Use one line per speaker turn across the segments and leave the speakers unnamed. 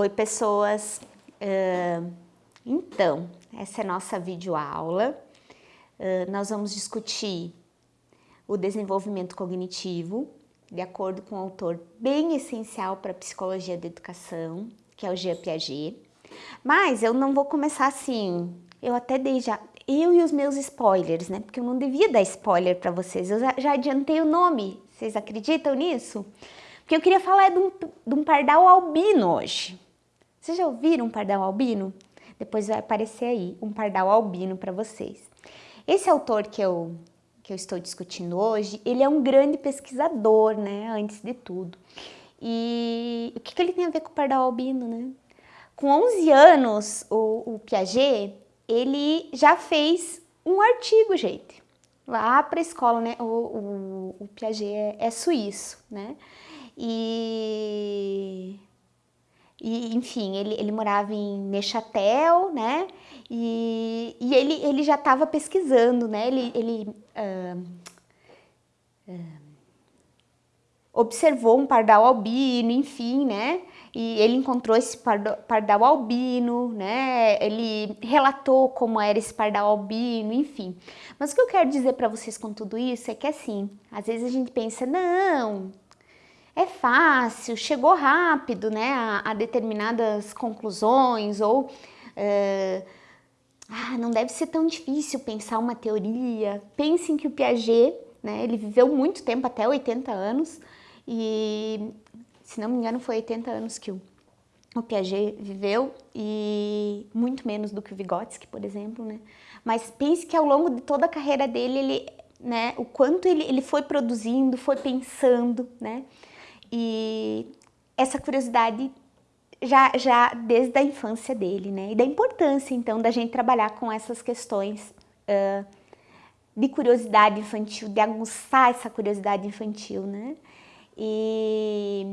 Oi, pessoas! Uh, então, essa é nossa videoaula. Uh, nós vamos discutir o desenvolvimento cognitivo, de acordo com um autor bem essencial para a psicologia da educação, que é o Jean Piaget. Mas eu não vou começar assim, eu até dei já, eu e os meus spoilers, né? Porque eu não devia dar spoiler para vocês, eu já, já adiantei o nome, vocês acreditam nisso? Porque eu queria falar de um, de um pardal albino hoje. Vocês já ouviram um pardal albino? Depois vai aparecer aí um pardal albino para vocês. Esse autor que eu, que eu estou discutindo hoje, ele é um grande pesquisador, né, antes de tudo. E o que, que ele tem a ver com o pardal albino, né? Com 11 anos, o, o Piaget, ele já fez um artigo, gente, lá para a escola, né? O, o, o Piaget é, é suíço, né? E, e enfim, ele, ele morava em Neuchâtel, né? E, e ele, ele já estava pesquisando, né? Ele, ele uh, uh, observou um pardal albino, enfim, né? E ele encontrou esse pardal albino, né? Ele relatou como era esse pardal albino, enfim. Mas o que eu quero dizer para vocês com tudo isso é que assim, às vezes a gente pensa, não, é fácil, chegou rápido né, a, a determinadas conclusões ou é, ah, não deve ser tão difícil pensar uma teoria. Pensem que o Piaget, né, ele viveu muito tempo, até 80 anos, e se não me engano foi 80 anos que o, o Piaget viveu e muito menos do que o Vygotsky, por exemplo, né? Mas pense que ao longo de toda a carreira dele, ele, né, o quanto ele, ele foi produzindo, foi pensando, né? E essa curiosidade já, já desde a infância dele, né? E da importância, então, da gente trabalhar com essas questões uh, de curiosidade infantil, de aguçar essa curiosidade infantil, né? E,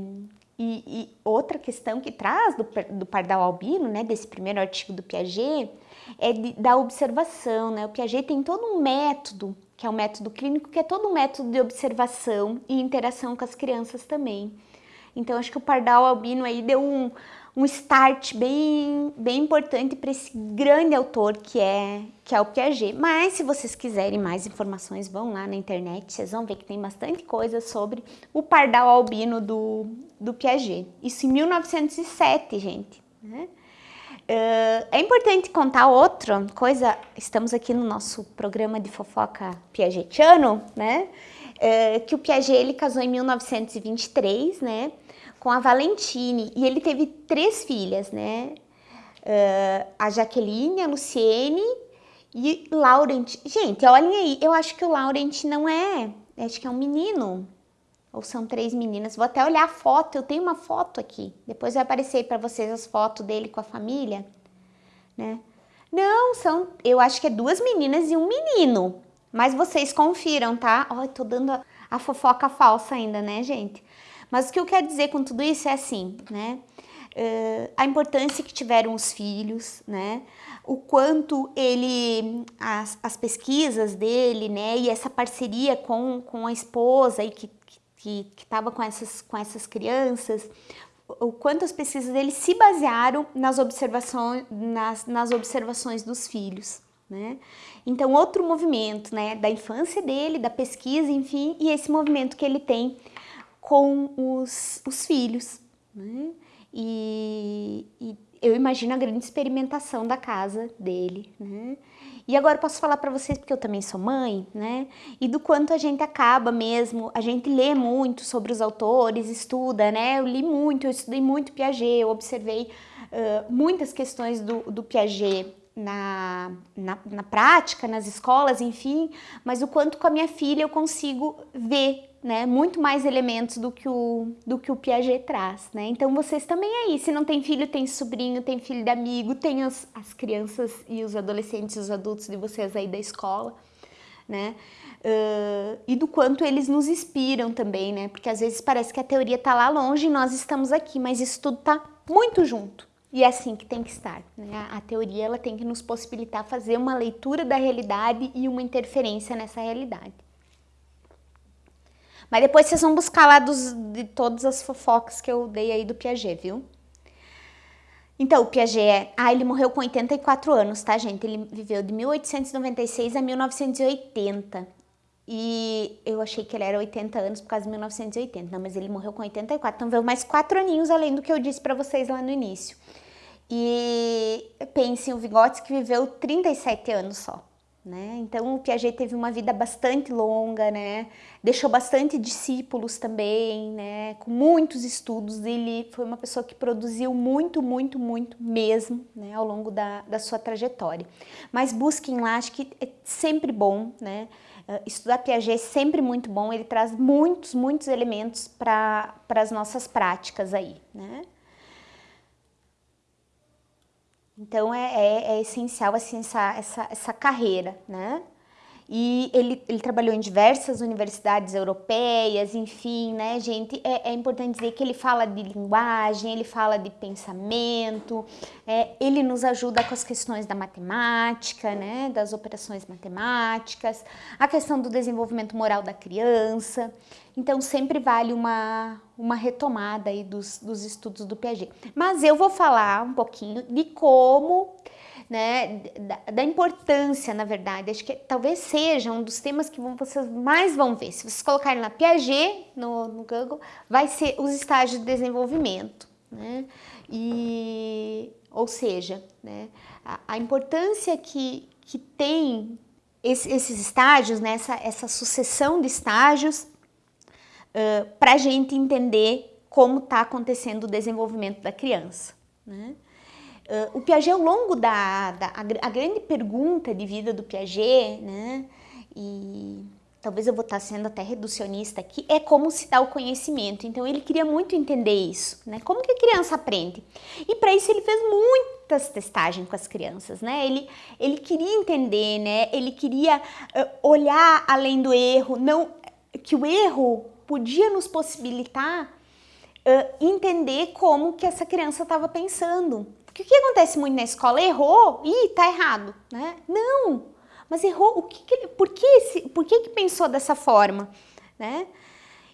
e, e outra questão que traz do, do, pardal albino, né, desse primeiro artigo do Piaget, é de, da observação, né? O Piaget tem todo um método que é o método clínico, que é todo um método de observação e interação com as crianças também. Então, acho que o pardal albino aí deu um, um start bem, bem importante para esse grande autor que é, que é o Piaget. Mas, se vocês quiserem mais informações, vão lá na internet, vocês vão ver que tem bastante coisa sobre o pardal albino do, do Piaget. Isso em 1907, gente. Né? Uh, é importante contar outra coisa, estamos aqui no nosso programa de fofoca piagetiano, né? Uh, que o Piaget ele casou em 1923, né? Com a Valentine e ele teve três filhas, né? Uh, a Jaqueline, a Luciene e Laurent. Gente, olhem aí, eu acho que o Laurent não é, acho que é um menino, ou são três meninas. Vou até olhar a foto, eu tenho uma foto aqui. Depois vai aparecer para vocês as fotos dele com a família, né? Não, são, eu acho que é duas meninas e um menino. Mas vocês confiram, tá? Ó, tô dando a, a fofoca falsa ainda, né, gente? Mas o que eu quero dizer com tudo isso é assim, né? Uh, a importância que tiveram os filhos, né? O quanto ele, as, as pesquisas dele, né? E essa parceria com, com a esposa e que que estava com essas, com essas crianças, o quanto as pesquisas dele se basearam nas observações, nas, nas observações dos filhos. Né? Então, outro movimento né, da infância dele, da pesquisa, enfim, e esse movimento que ele tem com os, os filhos. Né? E, e eu imagino a grande experimentação da casa dele. Né? E agora posso falar para vocês, porque eu também sou mãe, né? E do quanto a gente acaba mesmo, a gente lê muito sobre os autores, estuda, né? Eu li muito, eu estudei muito Piaget, eu observei uh, muitas questões do, do Piaget na, na, na, prática, nas escolas, enfim, mas o quanto com a minha filha eu consigo ver né, muito mais elementos do que o, do que o Piaget traz, né? Então vocês também aí, se não tem filho, tem sobrinho, tem filho de amigo, tem as, as crianças e os adolescentes os adultos de vocês aí da escola, né? Uh, e do quanto eles nos inspiram também, né? Porque às vezes parece que a teoria tá lá longe e nós estamos aqui, mas isso tudo tá muito junto. E é assim que tem que estar. Né? A teoria ela tem que nos possibilitar fazer uma leitura da realidade e uma interferência nessa realidade. Mas depois vocês vão buscar lá dos, de todas as fofocas que eu dei aí do Piaget, viu? Então, o Piaget é... Ah, ele morreu com 84 anos, tá, gente? Ele viveu de 1896 a 1980. E eu achei que ele era 80 anos por causa de 1980. Não, mas ele morreu com 84. Então, veio mais quatro aninhos além do que eu disse para vocês lá no início. E pensem, o Vygotsky viveu 37 anos só. Né? Então o Piaget teve uma vida bastante longa, né? deixou bastante discípulos também, né? com muitos estudos, ele foi uma pessoa que produziu muito, muito, muito mesmo né? ao longo da, da sua trajetória. Mas busquem lá, acho que é sempre bom, né? Uh, estudar Piaget é sempre muito bom, ele traz muitos, muitos elementos para as nossas práticas aí. Né? Então é, é, é essencial assim, essa, essa, essa carreira, né? E ele, ele trabalhou em diversas universidades europeias, enfim, né, gente? É, é importante dizer que ele fala de linguagem, ele fala de pensamento, é, ele nos ajuda com as questões da matemática, né, das operações matemáticas, a questão do desenvolvimento moral da criança. Então sempre vale uma, uma retomada aí dos, dos estudos do Piaget. Mas eu vou falar um pouquinho de como né, da, da, importância, na verdade, acho que talvez seja um dos temas que vocês mais vão ver. Se vocês colocarem na Piaget no, no Google, vai ser os estágios de desenvolvimento, né? E, ou seja, né, a, a importância que, que tem esse, esses estágios, né, essa, essa sucessão de estágios, uh, para a gente entender como está acontecendo o desenvolvimento da criança. Né? Uh, o Piaget, ao longo da, da a, a, grande pergunta de vida do Piaget, né, e talvez eu vou estar sendo até reducionista aqui, é como se dá o conhecimento. Então ele queria muito entender isso, né, como que a criança aprende. E para isso ele fez muitas testagens com as crianças, né, ele, ele queria entender, né, ele queria uh, olhar além do erro, não que o erro podia nos possibilitar uh, entender como que essa criança estava pensando, porque o que acontece muito na escola? Errou, ih, tá errado, né? Não, mas errou, o que, que por, que, esse, por que que pensou dessa forma, né?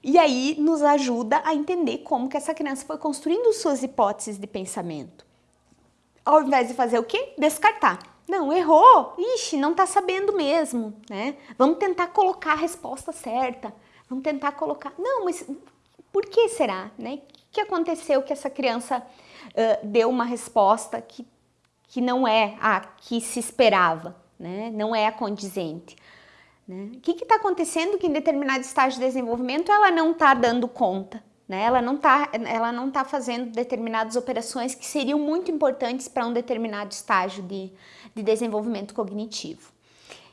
E aí nos ajuda a entender como que essa criança foi construindo suas hipóteses de pensamento. Ao invés de fazer o quê? Descartar. Não, errou, ixi, não tá sabendo mesmo, né? Vamos tentar colocar a resposta certa, vamos tentar colocar... Não, mas por que será, né? Que aconteceu que essa criança uh, deu uma resposta que, que não é a que se esperava, né? não é a condizente. Né? O que está acontecendo que em determinado estágio de desenvolvimento ela não está dando conta, né? ela não está ela não tá fazendo determinadas operações que seriam muito importantes para um determinado estágio de, de desenvolvimento cognitivo.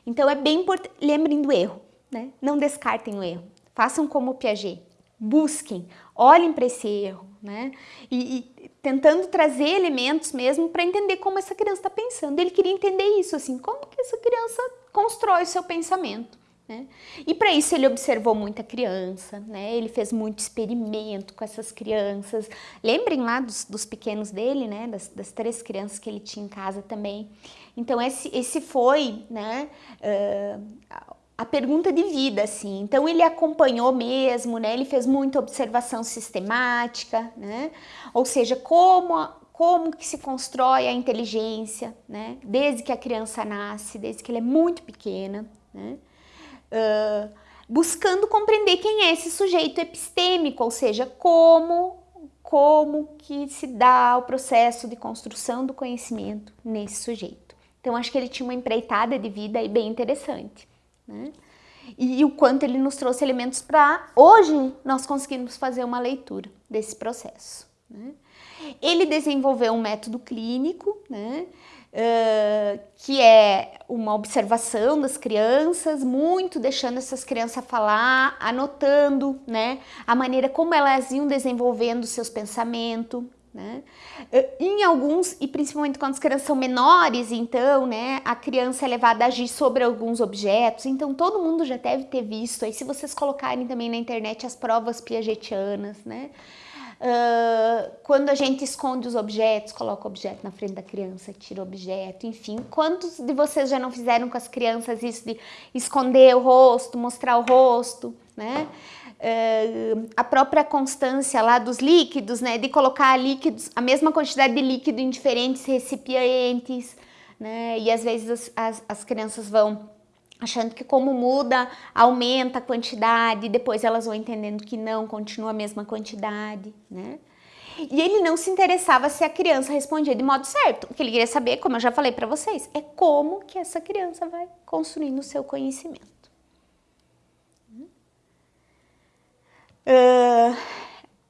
Então é bem importante, lembrem do erro, né? não descartem o erro, façam como o Piaget, busquem, olhem para esse erro, né? E, e, tentando trazer elementos mesmo para entender como essa criança está pensando. Ele queria entender isso, assim, como que essa criança constrói o seu pensamento. Né? E para isso ele observou muita criança, né? ele fez muito experimento com essas crianças. Lembrem lá dos, dos pequenos dele, né? das, das, três crianças que ele tinha em casa também. Então esse, esse foi né? Uh, a pergunta de vida, assim. Então ele acompanhou mesmo, né? Ele fez muita observação sistemática, né? Ou seja, como como que se constrói a inteligência, né? Desde que a criança nasce, desde que ela é muito pequena, né? Uh, buscando compreender quem é esse sujeito epistêmico, ou seja, como como que se dá o processo de construção do conhecimento nesse sujeito. Então acho que ele tinha uma empreitada de vida aí bem interessante. Né? E, o quanto ele nos trouxe elementos para hoje nós conseguirmos fazer uma leitura desse processo. Né? Ele desenvolveu um método clínico, né? Uh, que é uma observação das crianças, muito deixando essas crianças falar, anotando né, a maneira como elas iam desenvolvendo seus pensamentos, né? Eh, em alguns, e principalmente quando as crianças são menores, então, né, a criança é levada a agir sobre alguns objetos, então todo mundo já deve ter visto, aí se vocês colocarem também na internet as provas piagetianas, né, uh, quando a gente esconde os objetos, coloca o objeto na frente da criança, tira o objeto, enfim, quantos de vocês já não fizeram com as crianças isso de esconder o rosto, mostrar o rosto, né? Uh, a própria constância lá dos líquidos, né? De colocar líquidos, a mesma quantidade de líquido em diferentes recipientes, né? E às vezes as, as, as crianças vão achando que como muda, aumenta a quantidade, depois elas vão entendendo que não, continua a mesma quantidade, né? E ele não se interessava se a criança respondia de modo certo. O que ele queria saber, como eu já falei para vocês, é como que essa criança vai construindo o seu conhecimento. Uh,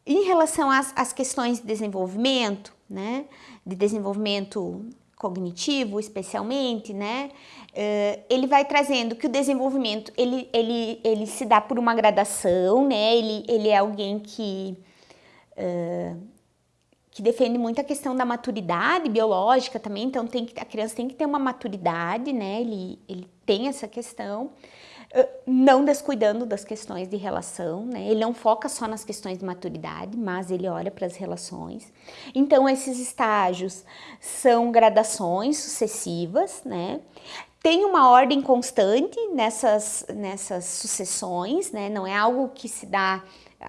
em relação às, às, questões de desenvolvimento, né, de desenvolvimento cognitivo especialmente, né, uh, ele vai trazendo que o desenvolvimento, ele, ele, ele se dá por uma gradação, né, ele, ele é alguém que... Uh, que defende muito a questão da maturidade biológica também, então tem que, a criança tem que ter uma maturidade, né, ele, ele tem essa questão, não descuidando das questões de relação, né? Ele não foca só nas questões de maturidade, mas ele olha para as relações. Então, esses estágios são gradações sucessivas, né? Tem uma ordem constante nessas, nessas sucessões, né? Não é algo que se dá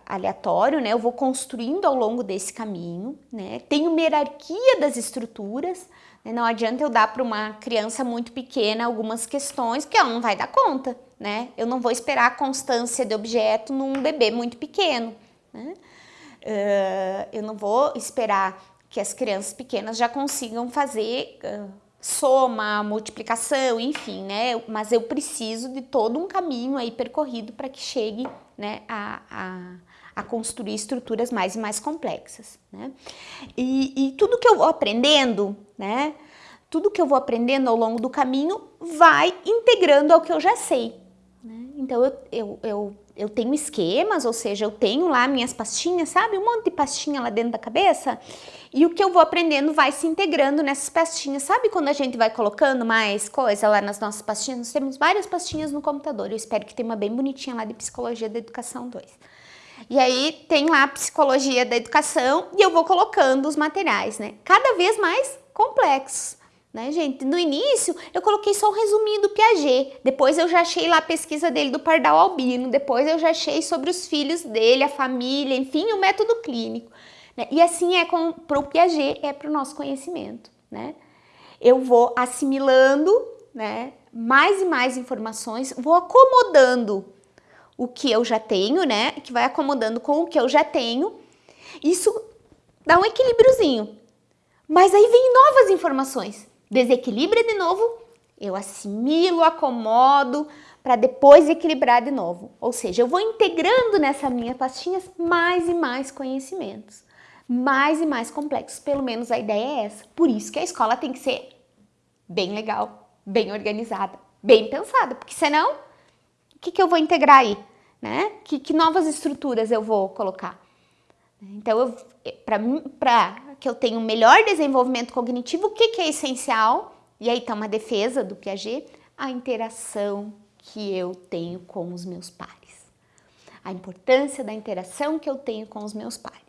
aleatório, né? Eu vou construindo ao longo desse caminho, né? Tem uma hierarquia das estruturas? Não adianta eu dar para uma criança muito pequena algumas questões que ela não vai dar conta, né? Eu não vou esperar a constância de objeto num bebê muito pequeno, né? Uh, eu não vou esperar que as crianças pequenas já consigam fazer uh, soma, multiplicação, enfim, né? Mas eu preciso de todo um caminho aí percorrido para que chegue né, a, a, a, construir estruturas mais e mais complexas, né? E, e tudo que eu vou aprendendo, né? Tudo que eu vou aprendendo ao longo do caminho vai integrando ao que eu já sei. Né? Então eu, eu, eu, eu tenho esquemas, ou seja, eu tenho lá minhas pastinhas, sabe? Um monte de pastinha lá dentro da cabeça e o que eu vou aprendendo vai se integrando nessas pastinhas. Sabe quando a gente vai colocando mais coisa lá nas nossas pastinhas? Nós temos várias pastinhas no computador. Eu espero que tenha uma bem bonitinha lá de Psicologia da Educação 2. E aí tem lá Psicologia da Educação e eu vou colocando os materiais, né? Cada vez mais complexos. Né, gente? No início, eu coloquei só um resuminho do Piaget, depois eu já achei lá a pesquisa dele do pardal albino, depois eu já achei sobre os filhos dele, a família, enfim, o método clínico. Né? E assim é para o Piaget, é para o nosso conhecimento. Né? Eu vou assimilando né, mais e mais informações, vou acomodando o que eu já tenho, né, que vai acomodando com o que eu já tenho. Isso dá um equilíbriozinho. Mas aí vem novas informações. Desequilibra de novo, eu assimilo, acomodo, para depois equilibrar de novo. Ou seja, eu vou integrando nessa minha pastinhas mais e mais conhecimentos mais e mais complexos, pelo menos a ideia é essa. Por isso que a escola tem que ser bem legal, bem organizada, bem pensada, porque senão, o que, que eu vou integrar aí? Né? Que, que novas estruturas eu vou colocar? Então, para que eu tenha um melhor desenvolvimento cognitivo, o que, que é essencial? E aí está uma defesa do Piaget, a interação que eu tenho com os meus pares. A importância da interação que eu tenho com os meus pares.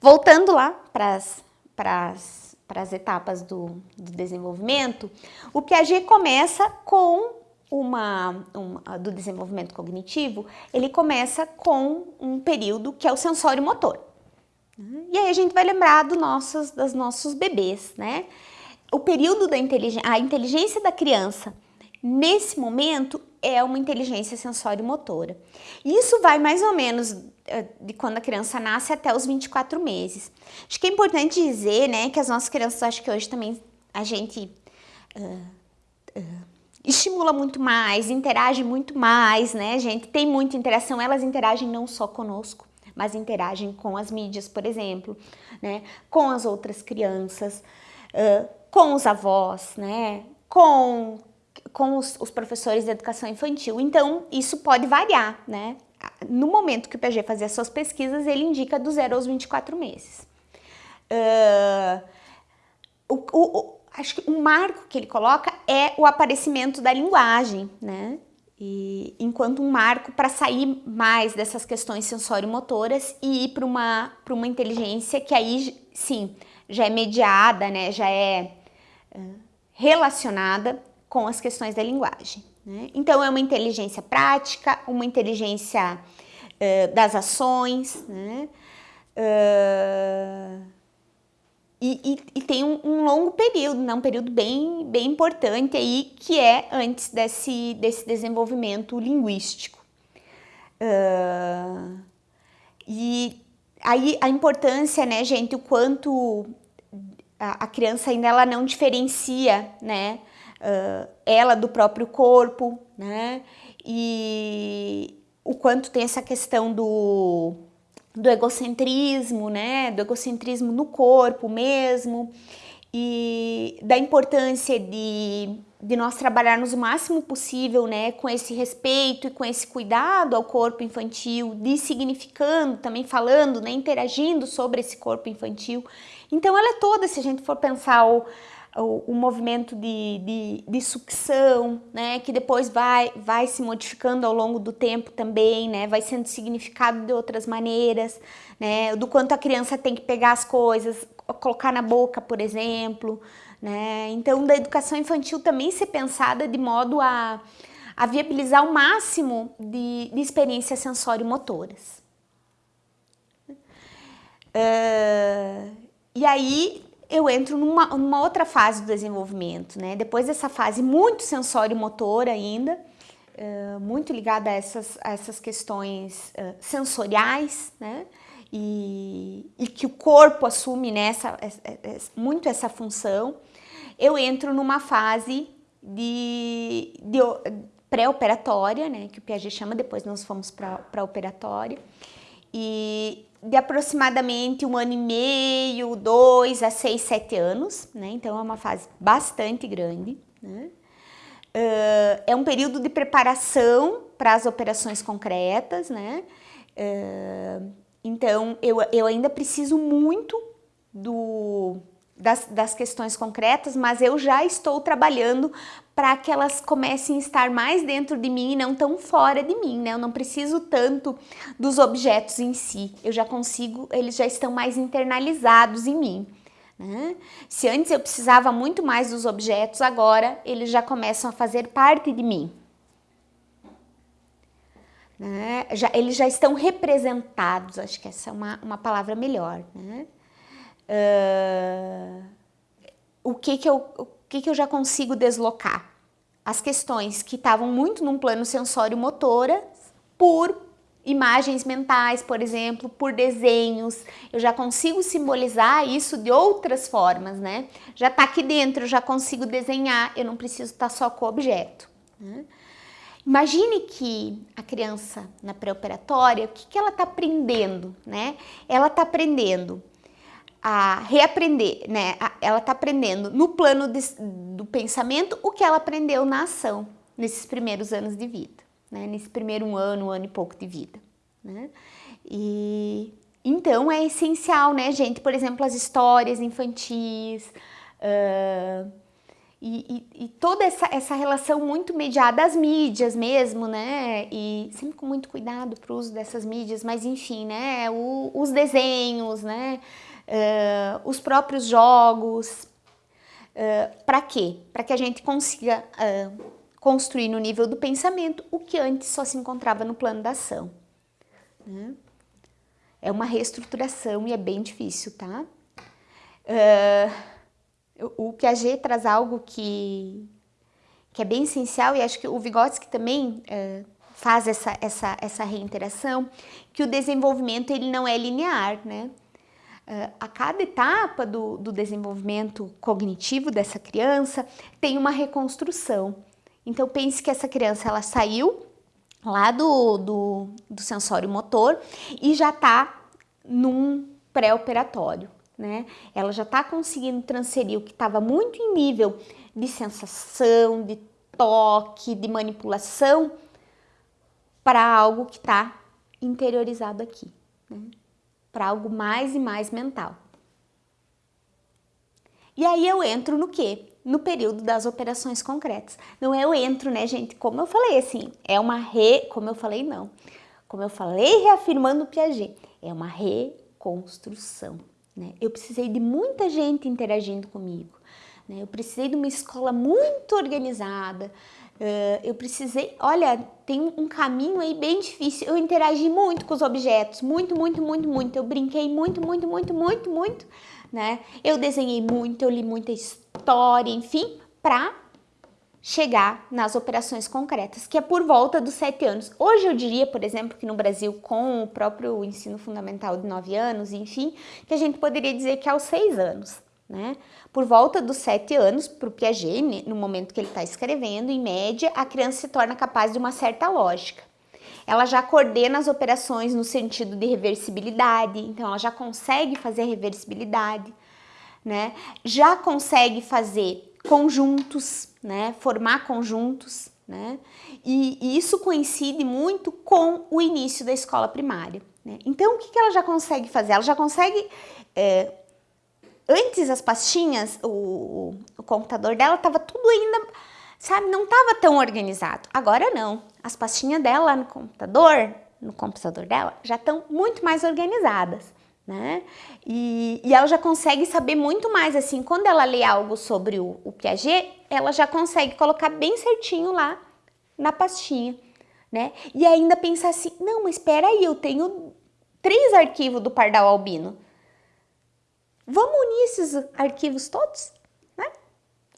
Voltando lá para as etapas do, do, desenvolvimento, o Piaget começa com uma, uma, do desenvolvimento cognitivo, ele começa com um período que é o sensório motor. E aí a gente vai lembrar do nossos, dos nossos bebês, né? O período da inteligência, a inteligência da criança, nesse momento, é uma inteligência sensório-motora. Isso vai mais ou menos eh, de quando a criança nasce até os 24 meses. Acho que é importante dizer, né, que as nossas crianças, acho que hoje também a gente uh, uh, estimula muito mais, interage muito mais, né, gente? Tem muita interação, elas interagem não só conosco, mas interagem com as mídias, por exemplo, né, com as outras crianças, uh, com os avós, né, com com os, os, professores de educação infantil. Então, isso pode variar, né? No momento que o PG fazia suas pesquisas, ele indica do 0 aos 24 meses. Uh, o, o, acho que um marco que ele coloca é o aparecimento da linguagem, né? E, enquanto um marco para sair mais dessas questões sensório-motoras e ir para uma, uma inteligência que aí, sim, já é mediada, né? Já é relacionada com as questões da linguagem. Né? Então, é uma inteligência prática, uma inteligência uh, das ações, né? Uh, e, e, e, tem um, um, longo período, né? um período bem, bem importante aí, que é antes desse, desse desenvolvimento linguístico. Uh, e aí a importância, né, gente, o quanto a, a criança ainda ela não diferencia, né, uh, ela do próprio corpo, né? E o quanto tem essa questão do, do egocentrismo, né? Do egocentrismo no corpo mesmo e da importância de, de nós trabalharmos o máximo possível, né, com esse respeito e com esse cuidado ao corpo infantil, de significando, também falando, né, interagindo sobre esse corpo infantil. Então ela é toda, se a gente for pensar o, o, o movimento de, de, de, sucção, né, que depois vai, vai se modificando ao longo do tempo também, né, vai sendo significado de outras maneiras, né, do quanto a criança tem que pegar as coisas, colocar na boca, por exemplo, né, então da educação infantil também ser pensada de modo a, a viabilizar o máximo de, de experiências sensório-motoras. Uh, e aí eu entro numa, numa, outra fase do desenvolvimento, né? Depois dessa fase muito sensório-motor ainda, uh, muito ligada a essas, a essas questões uh, sensoriais, né? E, e, que o corpo assume nessa, né, muito essa função, eu entro numa fase de, de pré-operatória, né? Que o Piaget chama, depois nós fomos para a operatória. E de aproximadamente um ano e meio, dois a seis, sete anos, né? Então é uma fase bastante grande. Né? Uh, é um período de preparação para as operações concretas, né? Uh, então eu, eu ainda preciso muito do, das, das questões concretas, mas eu já estou trabalhando para que elas comecem a estar mais dentro de mim e não tão fora de mim, né? Eu não preciso tanto dos objetos em si, eu já consigo, eles já estão mais internalizados em mim. Né? Se antes eu precisava muito mais dos objetos, agora eles já começam a fazer parte de mim. Né? Já, eles já estão representados, acho que essa é uma, uma palavra melhor. Né? Uh, o que que eu o que, que eu já consigo deslocar? As questões que estavam muito num plano sensório-motora por imagens mentais, por exemplo, por desenhos, eu já consigo simbolizar isso de outras formas, né? Já está aqui dentro, eu já consigo desenhar, eu não preciso estar tá só com o objeto. Né? Imagine que a criança na pré-operatória, o que, que ela está aprendendo, né? Ela está aprendendo a reaprender, né? Ela está aprendendo no plano de, do pensamento o que ela aprendeu na ação nesses primeiros anos de vida, né? Nesse primeiro ano, um ano e pouco de vida, né? E então é essencial, né, gente? Por exemplo, as histórias infantis uh, e, e, e, toda essa, essa relação muito mediada às mídias mesmo, né? E sempre com muito cuidado para o uso dessas mídias, mas enfim, né? O, os desenhos, né? Uh, os próprios jogos. Uh, para quê? Para que a gente consiga uh, construir no nível do pensamento o que antes só se encontrava no plano da ação. Né? É uma reestruturação e é bem difícil, tá? o Piaget traz algo que, que é bem essencial e acho que o Vygotsky também faz essa, essa, essa reinteração, que o desenvolvimento ele não é linear, né? Uh, a cada etapa do, do, desenvolvimento cognitivo dessa criança tem uma reconstrução. Então pense que essa criança ela saiu lá do, do, do sensório motor e já está num pré-operatório. Né? Ela já está conseguindo transferir o que estava muito em nível de sensação, de toque, de manipulação para algo que está interiorizado aqui. Né? Para algo mais e mais mental. E aí eu entro no quê? No período das operações concretas. Não é eu entro, né, gente? Como eu falei, assim, é uma re... Como eu falei, não. Como eu falei, reafirmando o Piaget, é uma reconstrução. Né? Eu precisei de muita gente interagindo comigo. Né? Eu precisei de uma escola muito organizada, Uh, eu precisei, olha, tem um caminho aí bem difícil. Eu interagi muito com os objetos, muito, muito, muito, muito. Eu brinquei muito, muito, muito, muito, muito, né? Eu desenhei muito, eu li muita história, enfim, para chegar nas operações concretas, que é por volta dos sete anos. Hoje eu diria, por exemplo, que no Brasil, com o próprio ensino fundamental de nove anos, enfim, que a gente poderia dizer que é aos seis anos. Né? Por volta dos sete anos, para o Piaget, no momento que ele está escrevendo, em média, a criança se torna capaz de uma certa lógica. Ela já coordena as operações no sentido de reversibilidade, então ela já consegue fazer reversibilidade, né? já consegue fazer conjuntos, né? formar conjuntos, né? E, e, isso coincide muito com o início da escola primária. Né? Então, o que, que ela já consegue fazer? Ela já consegue é, Antes as pastinhas, o, o computador dela estava tudo ainda, sabe, não estava tão organizado. Agora não, as pastinhas dela no computador, no computador dela, já estão muito mais organizadas. Né? E, e, ela já consegue saber muito mais, assim, quando ela lê algo sobre o, o Piaget, ela já consegue colocar bem certinho lá na pastinha, né? E ainda pensar assim, não, mas espera aí, eu tenho três arquivos do Pardal Albino. Vamos unir esses arquivos todos? Né?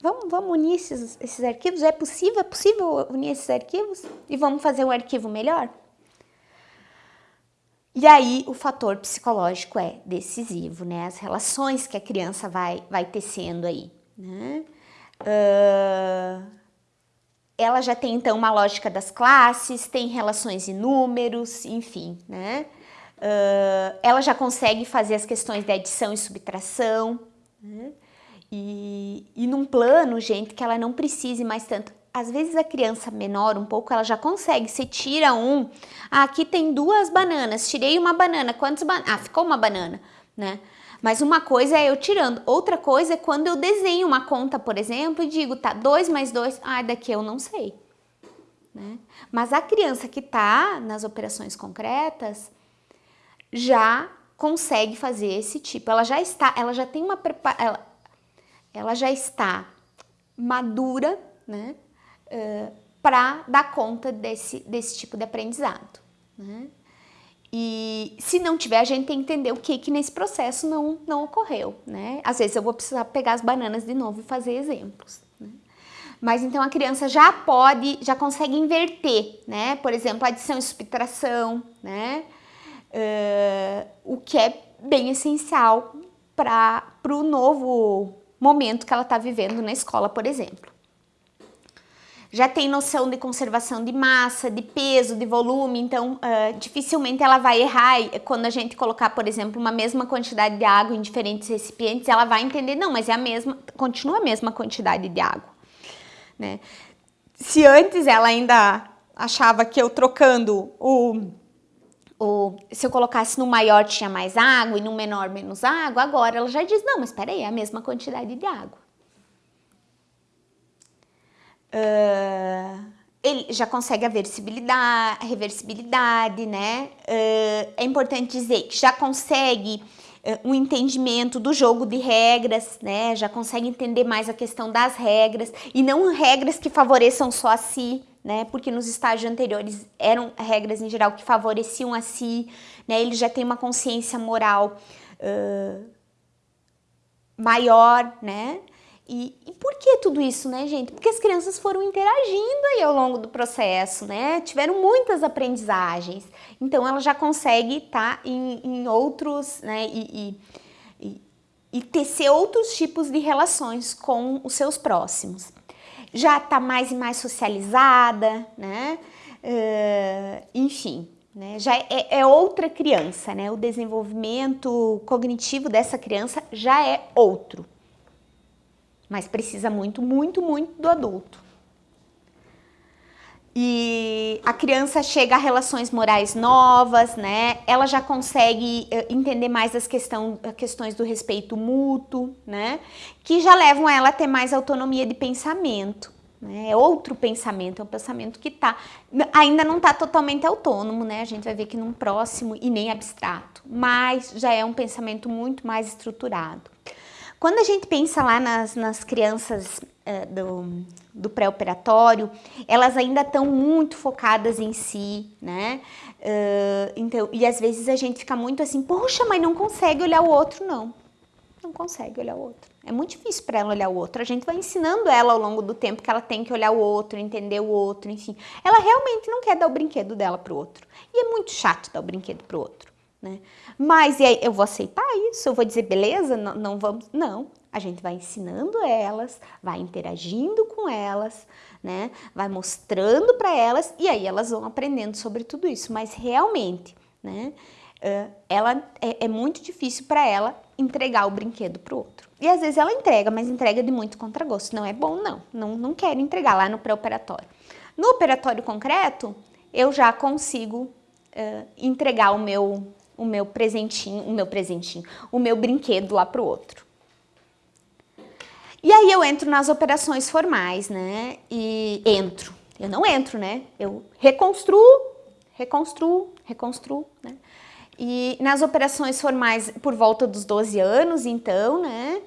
Vamos, vamos unir esses, esses arquivos? É possível? É possível unir esses arquivos? E vamos fazer um arquivo melhor? E aí o fator psicológico é decisivo, né? As relações que a criança vai, vai tecendo aí, né? Uh, ela já tem então uma lógica das classes, tem relações em números, enfim, né? Uh, ela já consegue fazer as questões de adição e subtração, né? e, e num plano, gente, que ela não precise mais tanto. Às vezes a criança menor um pouco, ela já consegue, você tira um, ah, aqui tem duas bananas, tirei uma banana, quantas bananas? Ah, ficou uma banana, né? Mas uma coisa é eu tirando, outra coisa é quando eu desenho uma conta, por exemplo, e digo, tá, 2 mais 2, ah, daqui eu não sei. Né? Mas a criança que está nas operações concretas, já consegue fazer esse tipo. Ela já está, ela já tem uma ela, ela já está madura, né, uh, para dar conta desse, desse tipo de aprendizado. Né? E se não tiver, a gente tem que entender o que que nesse processo não, não ocorreu, né? Às vezes eu vou precisar pegar as bananas de novo e fazer exemplos. Né? Mas então a criança já pode, já consegue inverter, né? Por exemplo, adição e subtração, né? Uh, o que é bem essencial para o novo momento que ela está vivendo na escola, por exemplo. Já tem noção de conservação de massa, de peso, de volume, então uh, dificilmente ela vai errar quando a gente colocar, por exemplo, uma mesma quantidade de água em diferentes recipientes, ela vai entender, não, mas é a mesma, continua a mesma quantidade de água. Né? Se antes ela ainda achava que eu trocando o se eu colocasse no maior tinha mais água e no menor menos água, agora ela já diz, não, mas espera aí, é a mesma quantidade de água. Uh, ele já consegue a versibilidade, a reversibilidade, né? Uh, é importante dizer que já consegue uh, um entendimento do jogo de regras, né? Já consegue entender mais a questão das regras e não regras que favoreçam só a si, né? Porque nos estágios anteriores eram regras em geral que favoreciam a si, né? Ele já tem uma consciência moral uh, maior, né? E, e, por que tudo isso, né, gente? Porque as crianças foram interagindo aí ao longo do processo, né? Tiveram muitas aprendizagens. Então, ela já consegue estar tá em, em, outros, né? E, e, e, e tecer outros tipos de relações com os seus próximos já está mais e mais socializada, né? Uh, enfim, né? já é, é, outra criança, né? O desenvolvimento cognitivo dessa criança já é outro, mas precisa muito, muito, muito do adulto. E a criança chega a relações morais novas, né? Ela já consegue eh, entender mais as questão, questões do respeito mútuo, né? Que já levam ela a ter mais autonomia de pensamento. Né? É outro pensamento, é um pensamento que tá, ainda não está totalmente autônomo, né? A gente vai ver que num próximo e nem abstrato, mas já é um pensamento muito mais estruturado. Quando a gente pensa lá nas, nas crianças uh, do, do pré-operatório, elas ainda estão muito focadas em si, né? Uh, então, e às vezes a gente fica muito assim, poxa, mas não consegue olhar o outro, não. Não consegue olhar o outro. É muito difícil para ela olhar o outro. A gente vai ensinando ela ao longo do tempo que ela tem que olhar o outro, entender o outro, enfim. Ela realmente não quer dar o brinquedo dela pro outro. E é muito chato dar o brinquedo pro outro, né? Mas e aí, eu vou aceitar isso? Eu vou dizer, beleza, não, não vamos... Não, a gente vai ensinando elas, vai interagindo com elas, né? Vai mostrando para elas e aí elas vão aprendendo sobre tudo isso. Mas realmente, né? Uh, ela é, é, muito difícil para ela entregar o brinquedo para o outro. E às vezes ela entrega, mas entrega de muito contragosto. Não é bom, não. Não, não quero entregar lá no pré-operatório. No operatório concreto, eu já consigo uh, entregar o meu, o meu presentinho, o meu presentinho, o meu brinquedo lá para o outro. E aí eu entro nas operações formais, né? E entro. Eu não entro, né? Eu reconstruo, reconstruo, reconstruo, né? E nas operações formais por volta dos 12 anos, então, né?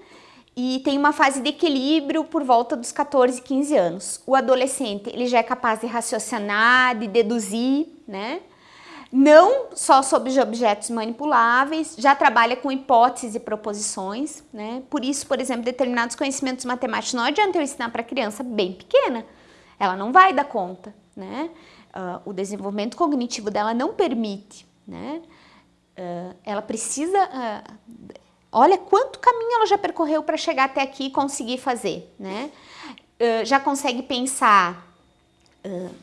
E tem uma fase de equilíbrio por volta dos 14, 15 anos. O adolescente, ele já é capaz de raciocinar, de deduzir, né? Não só sobre objetos manipuláveis, já trabalha com hipóteses e proposições, né? Por isso, por exemplo, determinados conhecimentos matemáticos não adianta eu ensinar para criança bem pequena. Ela não vai dar conta, né? Uh, o desenvolvimento cognitivo dela não permite, né? Uh, ela precisa... Uh, olha quanto caminho ela já percorreu para chegar até aqui e conseguir fazer, né? Já consegue pensar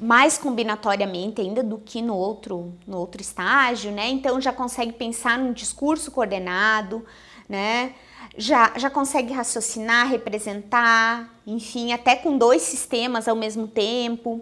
mais combinatoriamente ainda do que no outro, no outro estágio, né? Então já consegue pensar num discurso coordenado, né? Já, já consegue raciocinar, representar, enfim, até com dois sistemas ao mesmo tempo.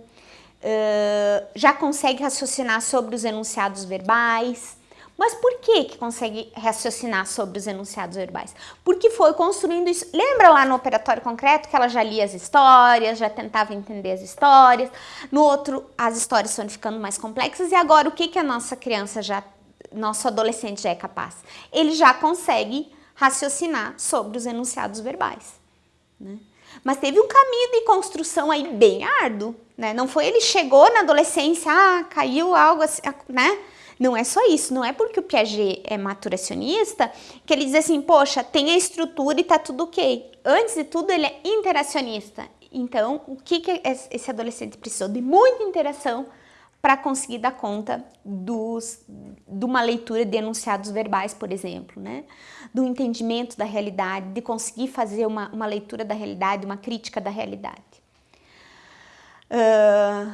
Uh, já consegue raciocinar sobre os enunciados verbais, mas por que que consegue raciocinar sobre os enunciados verbais? Porque foi construindo isso. Lembra lá no operatório concreto que ela já lia as histórias, já tentava entender as histórias. No outro, as histórias foram ficando mais complexas. E agora, o que que a nossa criança já, nosso adolescente já é capaz? Ele já consegue raciocinar sobre os enunciados verbais. Né? Mas teve um caminho de construção aí bem árduo, né? Não foi ele chegou na adolescência, ah, caiu algo assim, né? Não é só isso, não é porque o Piaget é maturacionista que ele diz assim, poxa, tem a estrutura e tá tudo ok. Antes de tudo, ele é interacionista. Então, o que, que esse adolescente precisou? De muita interação para conseguir dar conta dos, de uma leitura de enunciados verbais, por exemplo, né? do entendimento da realidade, de conseguir fazer uma, uma leitura da realidade, uma crítica da realidade. Uh,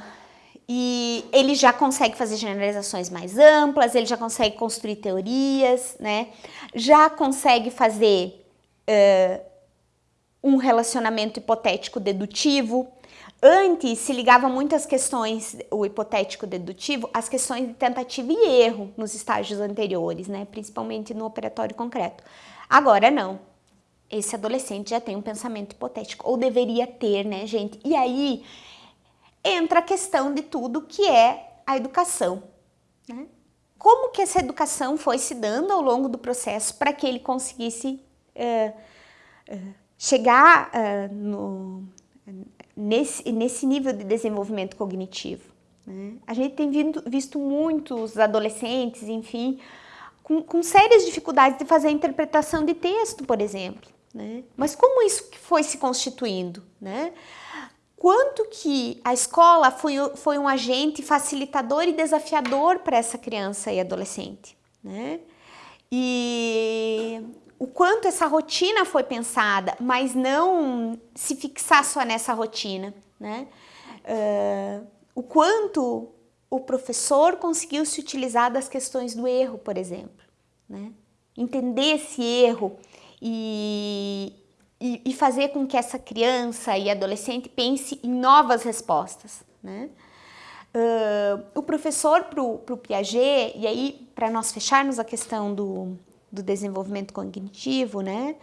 e ele já consegue fazer generalizações mais amplas, ele já consegue construir teorias, né? já consegue fazer uh, um relacionamento hipotético dedutivo. Antes se ligava muito às questões, o hipotético dedutivo, às questões de tentativa e erro nos estágios anteriores, né? principalmente no operatório concreto. Agora não. Esse adolescente já tem um pensamento hipotético, ou deveria ter, né, gente? E aí entra a questão de tudo que é a educação. Né? Como que essa educação foi se dando ao longo do processo para que ele conseguisse uh, uh, chegar uh, no, nesse, nesse nível de desenvolvimento cognitivo? Né? A gente tem vindo, visto muitos adolescentes, enfim, com, com, sérias dificuldades de fazer a interpretação de texto, por exemplo. Né? Mas como isso foi se constituindo? Né? Quanto que a escola foi, foi um agente facilitador e desafiador para essa criança e adolescente, né? E o quanto essa rotina foi pensada, mas não se fixar só nessa rotina, né? Uh, o quanto o professor conseguiu se utilizar das questões do erro, por exemplo, né? Entender esse erro e, e, e fazer com que essa criança e adolescente pense em novas respostas. Né? Uh, o professor para o Piaget, e aí para nós fecharmos a questão do, do desenvolvimento cognitivo, né?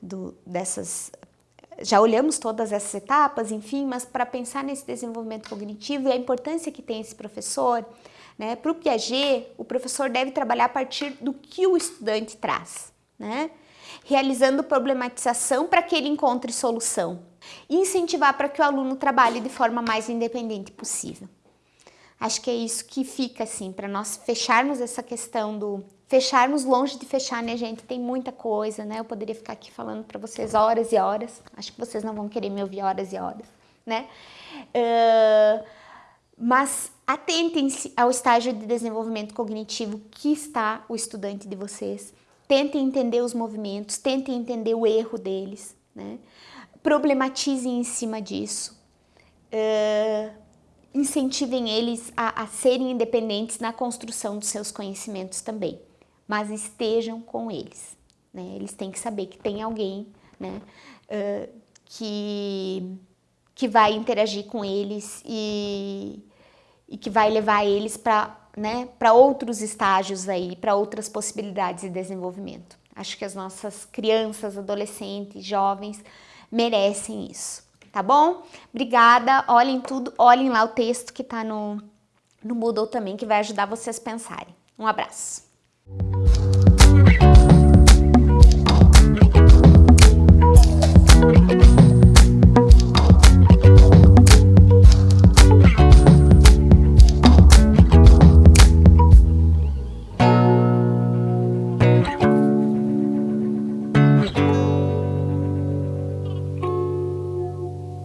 Do, dessas, já olhamos todas essas etapas, enfim, mas para pensar nesse desenvolvimento cognitivo e a importância que tem esse professor, né? Para o Piaget, o professor deve trabalhar a partir do que o estudante traz, né? Realizando problematização para que ele encontre solução. e incentivar para que o aluno trabalhe de forma mais independente possível. Acho que é isso que fica assim, para nós fecharmos essa questão do fecharmos longe de fechar, né, gente? Tem muita coisa, né? Eu poderia ficar aqui falando para vocês horas e horas. Acho que vocês não vão querer me ouvir horas e horas, né? Uh, mas atentem-se ao estágio de desenvolvimento cognitivo que está o estudante de vocês. Tentem entender os movimentos, tentem entender o erro deles, né? Problematizem em cima disso. Uh, incentivem eles a, a serem independentes na construção dos seus conhecimentos também, mas estejam com eles. Né? Eles têm que saber que tem alguém né, uh, que, que vai interagir com eles e, e que vai levar eles para né, para outros estágios aí, para outras possibilidades de desenvolvimento. Acho que as nossas crianças, adolescentes, jovens merecem isso, tá bom? Obrigada, olhem tudo, olhem lá o texto que está no, no Moodle também, que vai ajudar vocês a pensarem. Um abraço!